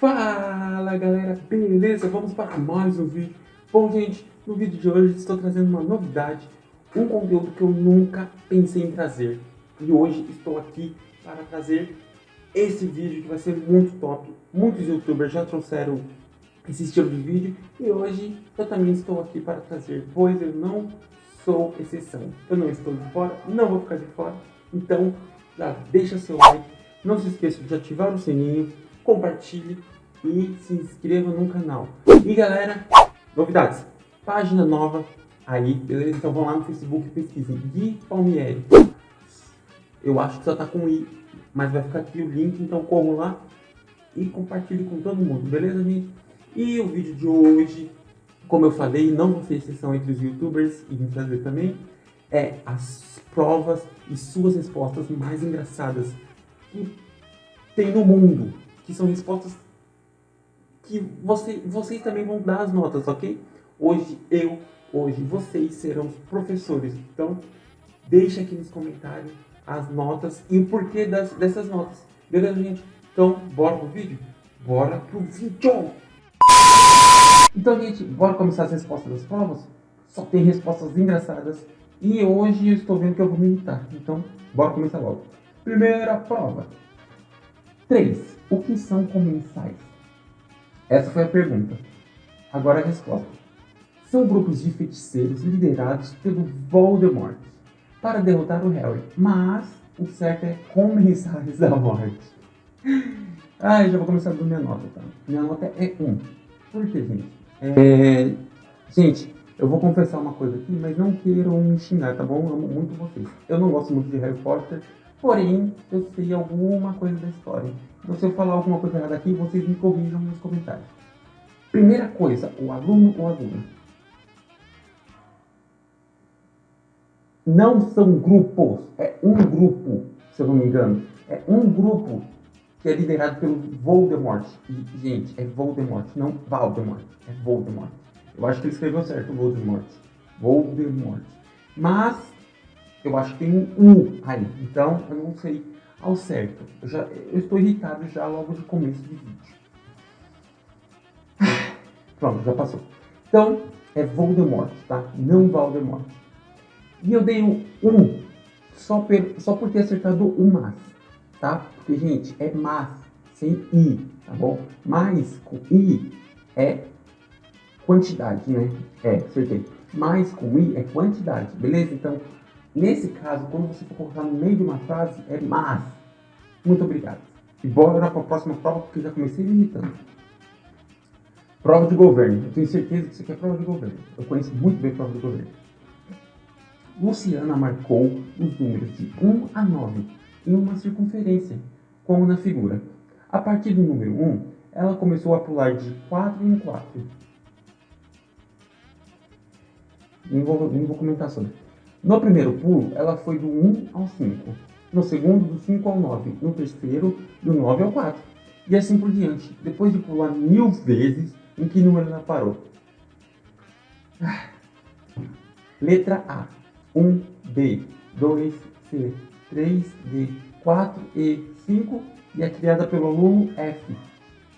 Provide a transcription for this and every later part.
Fala galera, beleza? Vamos para mais um vídeo. Bom gente, no vídeo de hoje estou trazendo uma novidade, um conteúdo que eu nunca pensei em trazer. E hoje estou aqui para trazer esse vídeo que vai ser muito top. Muitos youtubers já trouxeram esse estilo de vídeo e hoje eu também estou aqui para trazer, pois eu não sou exceção. Eu não estou de fora, não vou ficar de fora. Então já deixa seu like, não se esqueça de ativar o sininho compartilhe e se inscreva no canal. E galera, novidades, página nova aí, beleza? Então vão lá no Facebook e pesquisem Gui Palmieri. Eu acho que só tá com I, mas vai ficar aqui o link, então corram lá e compartilhe com todo mundo, beleza gente? E o vídeo de hoje, como eu falei, não vou ser exceção entre os youtubers e vim trazer também, é as provas e suas respostas mais engraçadas que tem no mundo que são respostas que você, vocês também vão dar as notas, ok? Hoje eu, hoje vocês serão os professores. Então, deixa aqui nos comentários as notas e o porquê das, dessas notas. Beleza, gente? Então, bora pro vídeo? Bora pro vídeo! Então, gente, bora começar as respostas das provas? Só tem respostas engraçadas. E hoje eu estou vendo que eu vou militar. Então, bora começar logo. Primeira prova. 3. O que são comensais? Essa foi a pergunta. Agora a resposta. São grupos de feiticeiros liderados pelo Voldemort para derrotar o Harry, mas o certo é comensais da morte. Ah, já vou começar dando minha nota, tá? Minha nota é 1. Por que, gente? É... Gente, eu vou confessar uma coisa aqui, mas não queiram me xingar, tá bom? Eu amo muito vocês. Eu não gosto muito de Harry Potter, porém, eu sei alguma coisa da história. Então, se eu falar alguma coisa errada aqui, vocês me corrijam nos comentários. Primeira coisa, o aluno ou aluna. Não são grupos, é um grupo, se eu não me engano. É um grupo que é liderado pelo Voldemort. E, gente, é Voldemort, não Valdemort. É Voldemort. Eu acho que ele escreveu certo, Voldemort. Voldemort. Mas, eu acho que tem um U aí. Então, eu não sei ao certo. Eu, já, eu estou irritado já logo de começo de vídeo. Pronto, já passou. Então, é Voldemort, tá? Não Voldemort. E eu dei um 1 só, per, só por ter acertado o mas, tá? Porque, gente, é mas, sem i, tá bom? Mais com i é quantidade, né? É, acertei. Mais com i é quantidade, beleza? Então, Nesse caso, quando você for colocar no meio de uma frase, é mas. Muito obrigado. E bora para a próxima prova, porque já comecei me irritando. Prova de governo. Eu tenho certeza que isso aqui é prova de governo. Eu conheço muito bem prova de governo. Luciana marcou os números de 1 a 9 em uma circunferência, como na figura. A partir do número 1, ela começou a pular de 4 em 4. Nem vou, vou comentar sobre. No primeiro pulo, ela foi do 1 ao 5. No segundo, do 5 ao 9. No terceiro, do 9 ao 4. E assim por diante. Depois de pular mil vezes, em que número ela parou? Letra A. 1, B, 2, C, 3, D, 4, E, 5 e é criada pelo aluno F.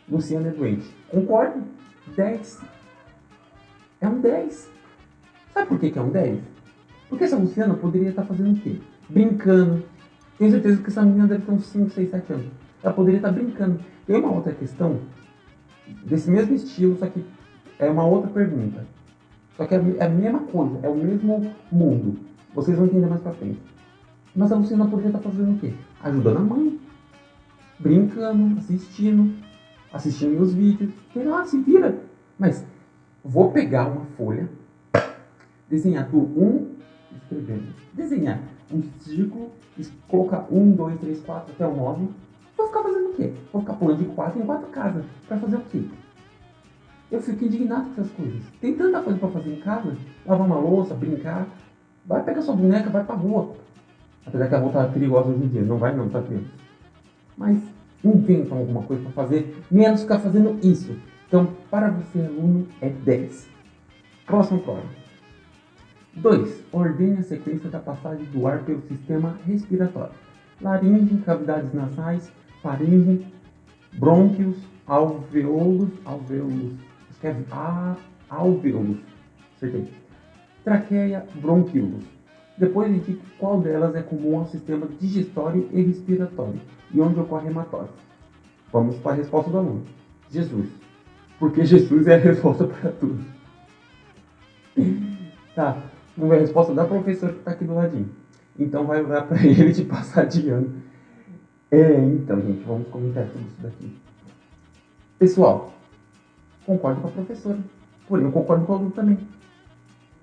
Luciana é doente. Concordo? 10. É um 10. Sabe por que, que é um 10? Porque essa Luciana poderia estar fazendo o quê? Brincando. Tenho certeza que essa menina deve ter uns 5, 6, 7 anos. Ela poderia estar brincando. Tem uma outra questão, desse mesmo estilo, só que é uma outra pergunta. Só que é a mesma coisa, é o mesmo mundo. Vocês vão entender mais pra frente. Mas a Luciana poderia estar fazendo o quê? Ajudando a mãe. Brincando, assistindo, assistindo meus vídeos. Sei lá, se vira. Mas vou pegar uma folha, desenhar do 1 escrevendo. Desenhar um círculo, colocar 1, 2, 3, 4 até o 9. Vou ficar fazendo o quê? Vou ficar pulando de 4 em 4 casas. Pra fazer o quê? Eu fico indignado com essas coisas. Tem tanta coisa pra fazer em casa. Lavar uma louça, brincar. Vai pegar sua boneca, vai pra rua. Apesar que a rua tá perigosa hoje em dia. Não vai não, tá vendo? Mas inventam alguma coisa para fazer, menos ficar fazendo isso. Então, para você, aluno, é 10. Próxima prova. 2. Ordene a sequência da passagem do ar pelo sistema respiratório. Laringe, cavidades nasais, faringe, brônquios, alveolos, alveolos, escreve a, alveolos, acertei. Traqueia, bronquíolos. Depois indique qual delas é comum ao sistema digestório e respiratório e onde ocorre hematório. Vamos para a resposta do aluno. Jesus. Porque Jesus é a resposta para tudo. tá, a resposta da professora que está aqui do ladinho. Então vai dar para ele de passar de ano. É, então, gente, vamos comentar tudo isso daqui. Pessoal, concordo com a professora. Porém, eu concordo com o aluno também.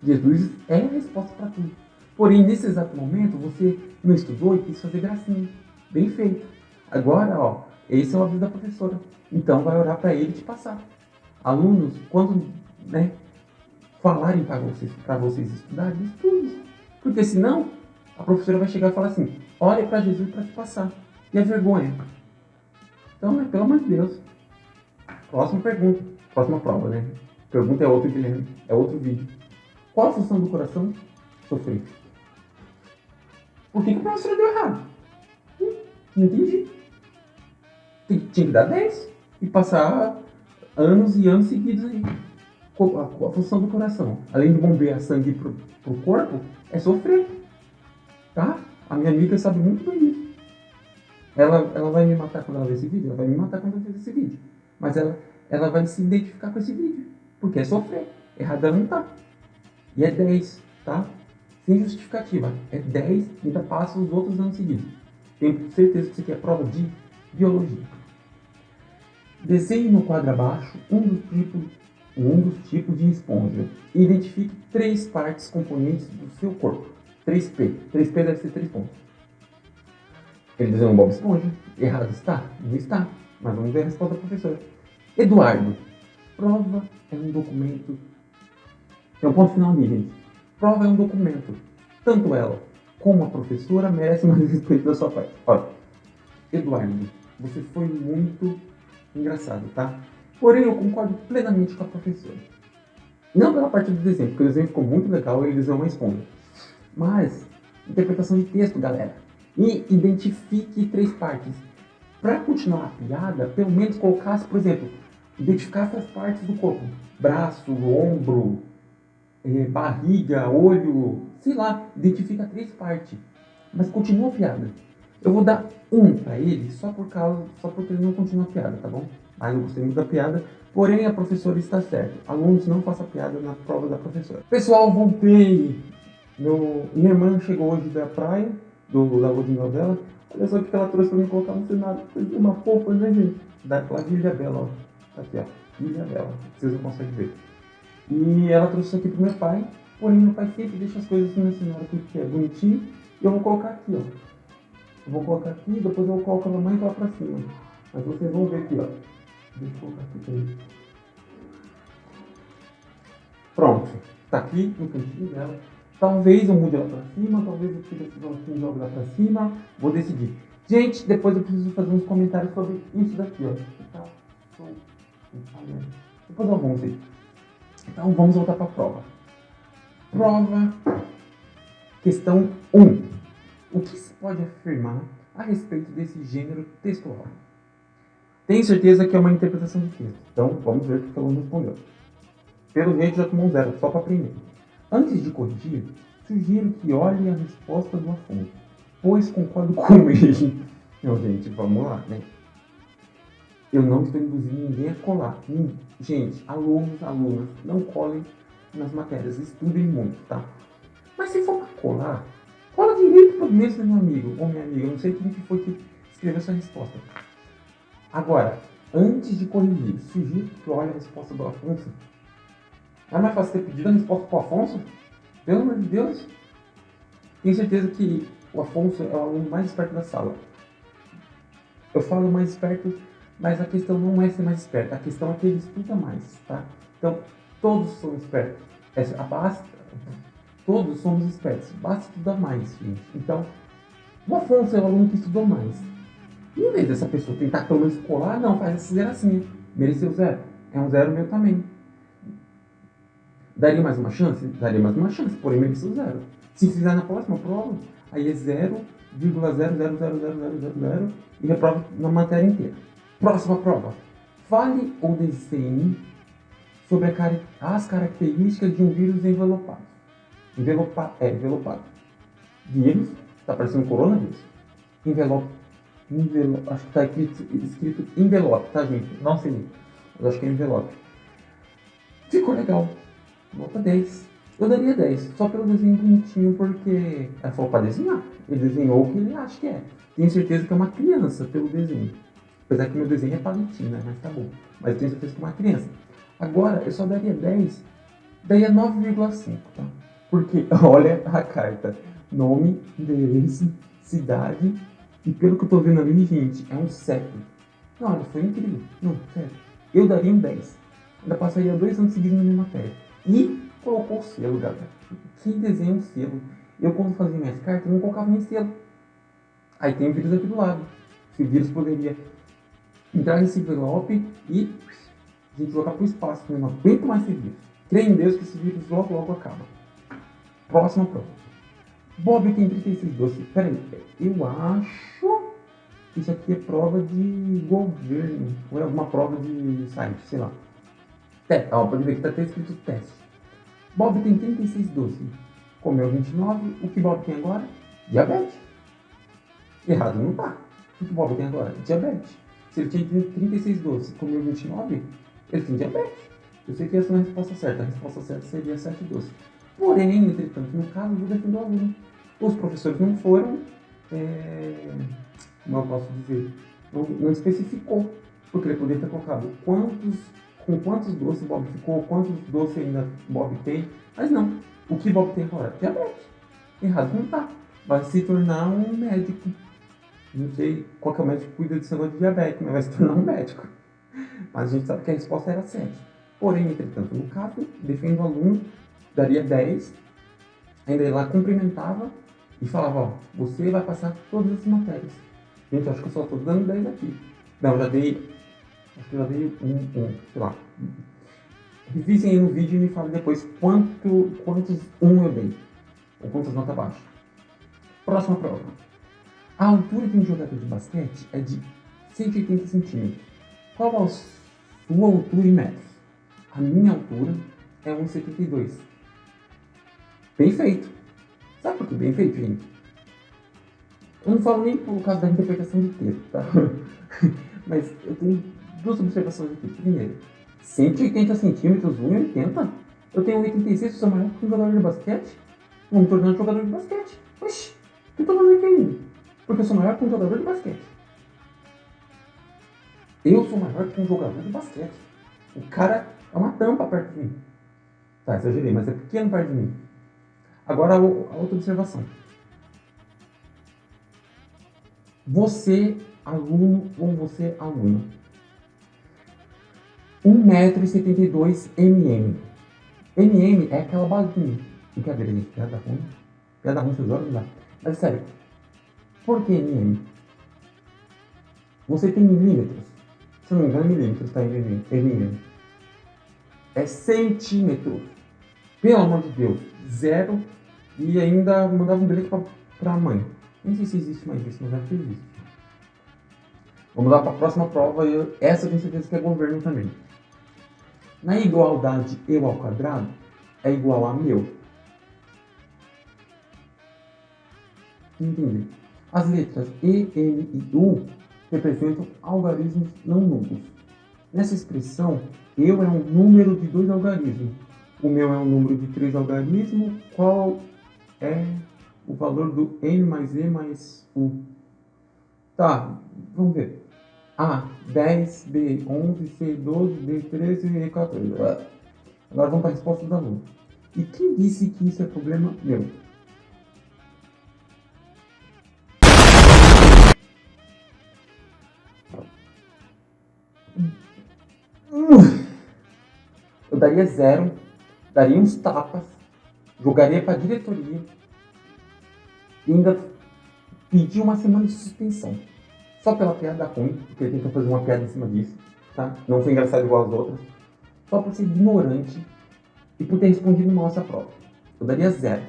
Jesus é a resposta para tudo. Porém, nesse exato momento, você não estudou e quis fazer gracinha. Bem feito. Agora, ó, esse é o aviso da professora. Então, vai orar para ele te passar. Alunos, quando né, falarem para vocês, para vocês estudarem, estude. Porque senão, a professora vai chegar e falar assim, olhe para Jesus para te passar. E a vergonha? Então, né, pelo amor de Deus. Próxima pergunta. Próxima prova, né? Pergunta é outro, Guilherme. É outro vídeo. Qual a função do coração? Sofrer. Por que, que a professora deu errado? Hum, não entendi. Tinha que dar 10 e passar anos e anos seguidos aí. A, a função do coração, além de bombear sangue pro, pro corpo, é sofrer. Tá? A minha amiga sabe muito bem disso. Ela, ela vai me matar quando ela ver esse vídeo? Ela vai me matar quando ela ver esse vídeo. Mas ela, ela vai se identificar com esse vídeo. Porque é sofrer. Errada não tá. E é 10, tá? Sem justificativa. É 10 e ainda passa os outros anos seguidos. Tenho certeza que isso aqui é prova de biologia. Desenhe no quadro abaixo um dos tipos, um dos tipos de esponja identifique três partes componentes do seu corpo. 3P. 3P deve ser 3 pontos. Ele desenhou um Bob Esponja. Errado está? Não está. Mas vamos ver a resposta do professor. Eduardo. Prova é um documento. É um ponto final ali, gente. Prova é um documento. Tanto ela como a professora merecem mais respeito da sua parte. Olha, Eduardo, você foi muito engraçado, tá? Porém, eu concordo plenamente com a professora. Não pela parte do desenho, porque o desenho ficou muito legal e ele desenhou uma esponja. Mas, interpretação de texto, galera. E identifique três partes. Para continuar a piada, pelo menos colocasse, por exemplo, identificasse as partes do corpo. Braço, ombro, eh, barriga, olho, sei lá, identifica três partes. Mas continua a piada. Eu vou dar um para ele só por causa, só porque ele não continua a piada, tá bom? Mas eu gostei muito da piada, porém a professora está certa. Alunos não façam piada na prova da professora. Pessoal, voltei. Meu, minha irmã chegou hoje da praia, do, da lua de mel dela. Olha só o que ela trouxe para mim colocar no cenário. Uma fofa, né, gente? Daquela Ilha Bela, ó. Aqui, ó. Ilha Bela. Vocês não conseguem ver. E ela trouxe isso aqui pro meu pai. Porém, meu pai sempre deixa as coisas assim no cenário porque é bonitinho. E eu vou colocar aqui, ó. Eu vou colocar aqui, depois eu vou colocar a mamãe lá pra cima. Mas vocês vão ver aqui, ó. Deixa eu aqui. Pronto. Tá aqui no cantinho dela. Talvez eu mude ela pra cima, talvez eu tire esse bloquinho e jogue lá pra cima. Vou decidir. Gente, depois eu preciso fazer uns comentários sobre isso daqui, ó. Tá? Depois eu ver. Então vamos voltar para a prova. Prova, questão 1. O que se pode afirmar a respeito desse gênero textual? Tenho certeza que é uma interpretação de texto. Então vamos ver o que o aluno respondeu. Pelo jeito já tomou zero, só para aprender. Antes de corrigir, sugiro que olhe a resposta do Afonso, pois concordo com ele. Não, gente, vamos lá, né? Eu não estou induzindo ninguém a colar. Gente, alunos, alunas, não colhem nas matérias, estudem muito, tá? Mas se for para colar, cola direito para mesmo meu amigo ou minha amiga. Eu não sei quem que foi que escreveu essa resposta. Agora, antes de corrigir, sugiro que olhe a resposta do Afonso. Não é mais fácil ter pedido a resposta para o Afonso? Pelo amor de Deus! Tenho certeza que o Afonso é o aluno mais esperto da sala. Eu falo mais esperto mas a questão não é ser mais esperto, a questão é que ele estuda mais, tá? Então, todos são espertos. Basta, todos somos espertos, basta estudar mais, gente. Então, o Afonso é o aluno que estudou mais. Em vez dessa pessoa tentar pelo menos colar, não, faz esse zero assim. Mereceu zero. É um zero meu também. Daria mais uma chance? Daria mais uma chance, porém mereceu zero. Se fizer na próxima prova, aí é 0,0000000 e reprova na matéria inteira. Próxima prova. Fale ou desenhe sobre as características de um vírus envelopado. Envelopa, é, envelopado. Vírus, está parecendo coronavírus. Envelope, envelope acho que está escrito, escrito envelope, tá gente? Não sei, mas acho que é envelope. Ficou legal. Nota 10. Eu daria 10, só pelo desenho bonitinho, porque ela falou para desenhar. Ele desenhou o que ele acha que é. Tenho certeza que é uma criança pelo desenho. Apesar que meu desenho é palitinho, né? Mas tá bom. Mas eu tenho certeza que é uma criança. Agora, eu só daria 10, daria 9,5, tá? Porque, olha a carta. Nome, endereço, cidade. E pelo que eu tô vendo ali, gente, é um 7. Não, olha, foi incrível. Não, sério. Eu daria um 10. Ainda passaria dois anos seguidos na minha matéria. E colocou o selo, galera. Que desenho um selo. Eu, quando fazia minhas cartas, não colocava nem selo. Aí tem o vírus aqui do lado. Se o vírus poderia entrar nesse envelope e a gente jogar para o espaço. Eu não aguento mais esse vírus. Creio em Deus que esse vírus logo, logo acaba. Próxima prova. Bob tem 36 doces. Peraí, eu acho que isso aqui é prova de governo. Ou é alguma prova de site, sei lá. É, ó, pode ver que está até escrito teste. Bob tem 36 doces. Comeu 29. O que Bob tem agora? Diabetes. Errado não tá. O que Bob tem agora? Diabetes. Se ele tinha 36 doces comeu 29, ele tem diabetes. Eu sei que essa não é a resposta certa. A resposta certa seria 7 doces. Porém, entretanto, no caso, eu defendo o aluno. Os professores não foram, é, eu posso dizer, não, não especificou. Porque ele poderia ter colocado quantos com quantos doces Bob ficou, quantos doces ainda Bob tem. Mas não. O que Bob tem agora? Diabetes. Errado não tá. Vai se tornar um médico. Não sei qual que é o médico que cuida desse negócio de diabetes, mas vai se tornar um médico. Mas a gente sabe que a resposta era 7. Porém, entretanto, no caso, defendo o aluno, daria 10, ainda lá cumprimentava e falava, ó, você vai passar todas as matérias. Gente, acho que eu só estou dando 10 aqui. Não, já dei Acho que já dei um, um sei lá. Revisem aí no vídeo e me falem depois quanto, quantos um eu dei. Ou quantas notas baixas. Próxima prova. A altura de um jogador de basquete é de 180 centímetros. Qual a sua altura em metros? A minha altura é 1,72. Bem feito. Sabe por que bem feito, gente? Eu não falo nem por causa da interpretação de texto, tá? Mas eu tenho duas observações aqui. Primeiro, 180 centímetros, 1,80? Eu tenho 1,86, sou maior que um jogador de basquete? Vou me tornar um jogador de basquete. Oxi, o que eu tô fazendo aqui ainda? Porque eu sou maior que um jogador de basquete. Eu sou maior que um jogador de basquete. O cara é uma tampa perto de mim. Tá, exagerei, mas é pequeno perto de mim. Agora a outra observação. Você, aluno, ou você, aluna, 1,72m. mm é aquela balinha. Brincadeira, gente. Piada ruim. Piada ruim, seus olhos lá. Mas sério. Por que mm? Você tem milímetros. Se não me engano, milímetros, tá? Em mm. É centímetro. Pelo amor de Deus. Zero. E ainda mandava um bilhete pra, pra mãe. Nem sei se existe mais isso, mas acho que existe. Vamos lá para a próxima prova. Eu, essa eu tenho certeza que é governo também. Na igualdade eu ao quadrado é igual a meu. Entendi. As letras E, N e U representam algarismos não nulos. Nessa expressão, eu é um número de dois algarismos. O meu é um número de três algarismos. Qual é o valor do N mais E mais U? Tá, vamos ver. A, 10, B, 11, C, 12, D, 13 e 14. Agora vamos para a resposta do aluno. E quem disse que isso é problema meu? Eu daria zero, daria uns tapas, jogaria para a diretoria e ainda pedir uma semana de suspensão só pela piada ruim, porque ele tentou fazer uma piada em cima disso, tá? Não foi engraçado igual as outras. Só por ser ignorante e por ter respondido mal essa prova. Eu daria zero.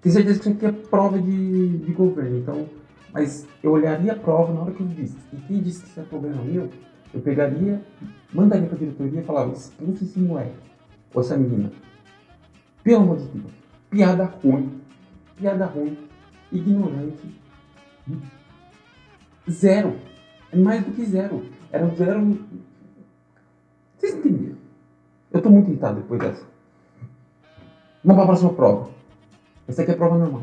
Tenho certeza que isso aqui é prova de, de governo, então... Mas eu olharia a prova na hora que eu disse. E quem disse que isso é problema meu, eu pegaria mandaria pra diretoria e falava, expulsa esse moleque, ou essa menina. Pelo amor de Deus. Piada ruim. Piada ruim. Ignorante. Zero. É mais do que zero. Era zero. Vocês entenderam? Eu tô muito irritado depois dessa. Vamos para a próxima prova. Essa aqui é a prova normal.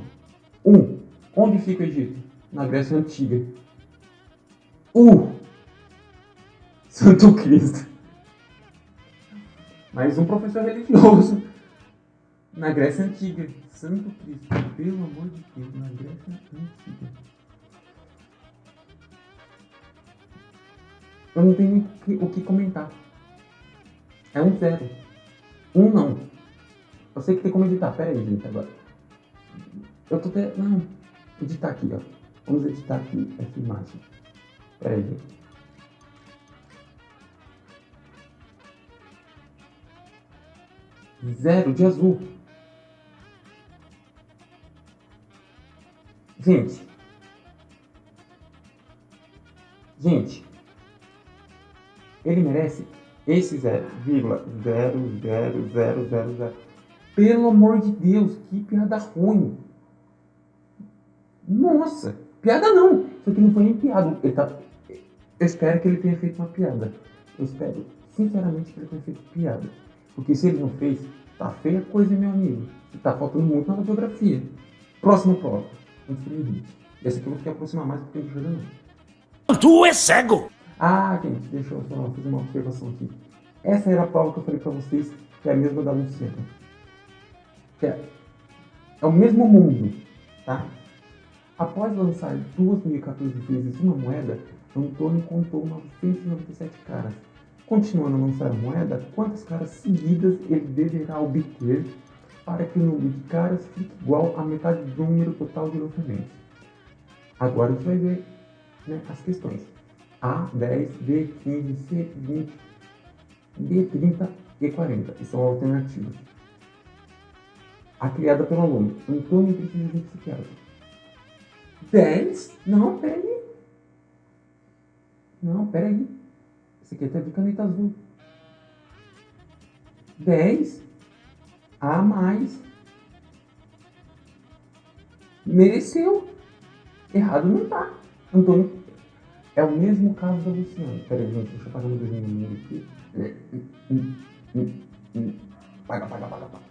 1. Um, onde fica o Egito? Na Grécia Antiga. Uh! Santo Cristo. Mais um professor religioso. Na Grécia Antiga. Santo Cristo. Pelo amor de Deus. Na Grécia Antiga. Eu não tenho o que, comentar. É um zero. Um não. Eu sei que tem como editar. Pera aí, gente, agora. Eu tô até... Não. Editar aqui, ó. Vamos editar aqui essa imagem. Pera aí, gente. Zero de azul. Gente. Gente. Ele merece esse zero, vírgula, zero, zero, zero, zero, zero. Pelo amor de Deus, que piada ruim. Nossa, piada não. Isso aqui não foi nem piada. Ele tá... Eu espero que ele tenha feito uma piada. Eu espero, sinceramente, que ele tenha feito piada. Porque se ele não fez, tá feia coisa, meu amigo. Tá faltando muito na geografia. Próxima prova. Que me Essa aqui eu vou ter que aproximar mais porque não joga não. Tu é cego! Ah, gente, deixa eu só fazer uma observação aqui. Essa era a prova que eu falei pra vocês, que é a mesma da Luciana. Que é, é o mesmo mundo, tá? Após lançar 2.014 vezes uma moeda, Antônio contou 997 caras. Continuando a lançar a moeda, quantas caras seguidas ele deverá obter para que o número de caras fique igual à metade do número total de lançamentos? Agora você vai ver né, as questões. A, 10, B, 15, C, 20, D, 30 e 40. E são alternativas. A criada pelo aluno. Antônio precisa de psiquiatra. 10? Não, peraí. Não, peraí. Esse aqui tá de caneta azul. 10 a mais. Mereceu. Errado não tá. Antônio. É o mesmo caso da Luciana. Peraí, gente, deixa eu pagar meu número aqui. Paga, paga, paga, paga.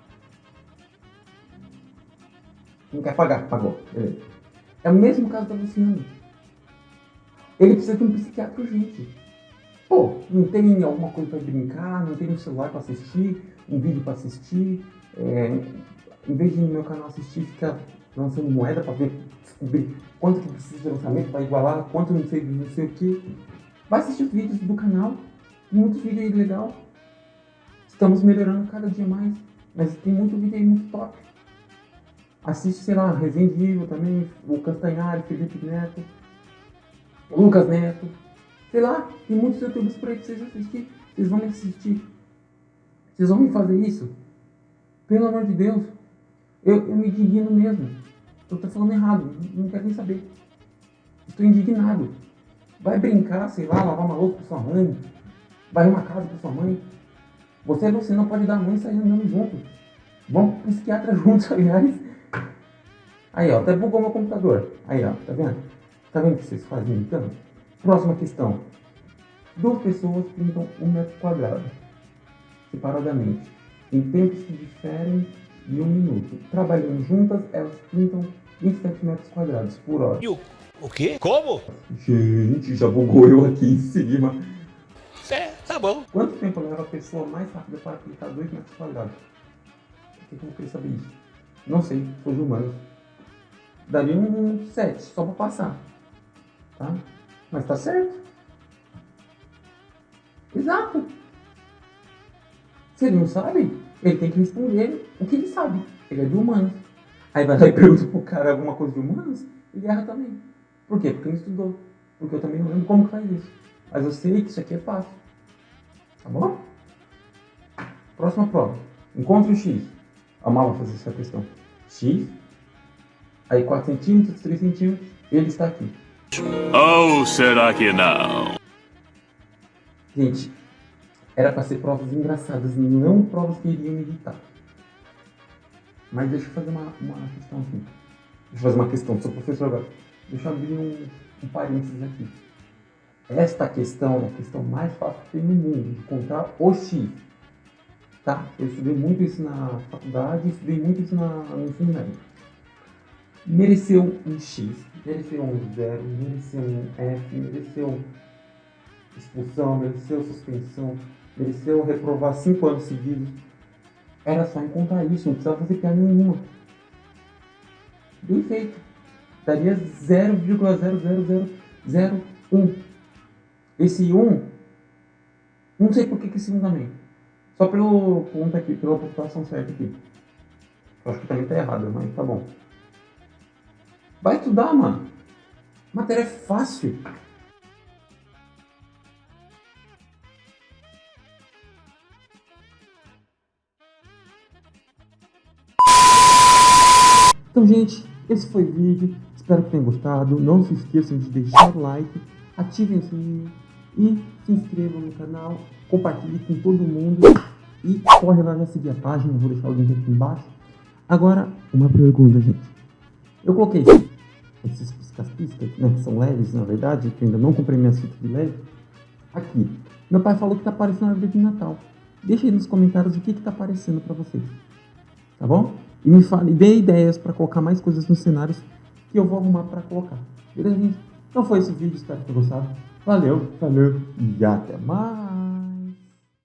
Não quer pagar? Pagou. É o mesmo caso da Luciana. Ele precisa de um psiquiatra urgente. Pô, não tem alguma coisa para brincar, não tem um celular para assistir, um vídeo para assistir. É, em vez de no meu canal assistir, ficar lançando moeda para ver, descobrir quanto que precisa de lançamento para igualar, quanto não sei, não sei o que. Vai assistir os vídeos do canal, muitos vídeos aí legal. Estamos melhorando cada dia mais, mas tem muito vídeo aí muito top. Assiste, sei lá, Resendível também, o Castanhari, Felipe Neto, Lucas Neto. Sei lá, tem muitos youtubers por aí pra vocês assistir. Vocês vão me assistir. Vocês vão me fazer isso? Pelo amor de Deus. Eu, eu me indigno mesmo. Eu tô falando errado, não quero nem saber. Estou indignado. Vai brincar, sei lá, lavar uma louça pra sua mãe. Vai uma casa pra sua mãe. Você é você, não pode dar mãe e sair andando junto. Vamos pro psiquiatra juntos, aliás. Aí, ó, até bugou meu computador. Aí, ó, tá vendo? Tá vendo o que vocês fazem então? Próxima questão. Duas pessoas pintam um metro quadrado, separadamente, em tempos que diferem de um minuto. Trabalhando juntas, elas pintam 27 metros quadrados por hora. E o, o quê? Como? Gente, já bugou eu aqui em cima. É, tá bom. Quanto tempo leva a pessoa mais rápida para pintar 2 metros quadrados? Por que eu queria saber isso? Não sei, sou de humanos. Daria um 7, só para passar. Tá? Mas tá certo. Exato. Se ele não sabe, ele tem que responder o que ele sabe. Ele é de humanos. Aí vai lá e pergunta pro cara alguma coisa de humanos, ele erra também. Por quê? Porque não estudou. Porque eu também não lembro como que faz isso. Mas eu sei que isso aqui é fácil. Tá bom? Próxima prova. Encontre o X. Amava fazer essa questão. X. Aí 4 centímetros, 3 centímetros. Ele está aqui. Ou será que não? Gente, era para ser provas engraçadas, não provas que iriam me irritar. Mas deixa eu fazer uma, uma questão aqui. Deixa eu fazer uma questão, sou professor agora. Deixa eu abrir um, um parênteses aqui. Esta questão é a questão mais fácil que tem no mundo, de contar o X. Tá? Eu estudei muito isso na faculdade, estudei muito isso na, no médio. Mereceu um X, mereceu um zero, mereceu um F, mereceu expulsão, mereceu suspensão, mereceu reprovar cinco anos seguidos. Era só encontrar isso, não precisava fazer piada nenhuma. Bem feito. Daria 0,00001. Esse 1, não sei por que, que esse 1 também. Só pelo ponto aqui, pela pontuação certa aqui. Eu acho que também tá errado, mas tá bom. Vai estudar, mano. Matéria é fácil. Então, gente, esse foi o vídeo. Espero que tenham gostado. Não se esqueçam de deixar o like, ativem o sininho e se inscrevam no canal. Compartilhe com todo mundo. E corre lá já seguir a página, vou deixar o link aqui embaixo. Agora, uma pergunta, gente. Eu coloquei esses piscas-piscas, né, que são leves, na verdade, que ainda não comprei minhas fitas de leve, aqui. Meu pai falou que tá aparecendo na árvore de Natal. Deixa aí nos comentários o que que tá aparecendo para vocês. Tá bom? E me fale, dê ideias para colocar mais coisas nos cenários que eu vou arrumar para colocar. Beleza, gente? Então foi esse vídeo, espero que tenham gostado. Valeu, valeu e até mais.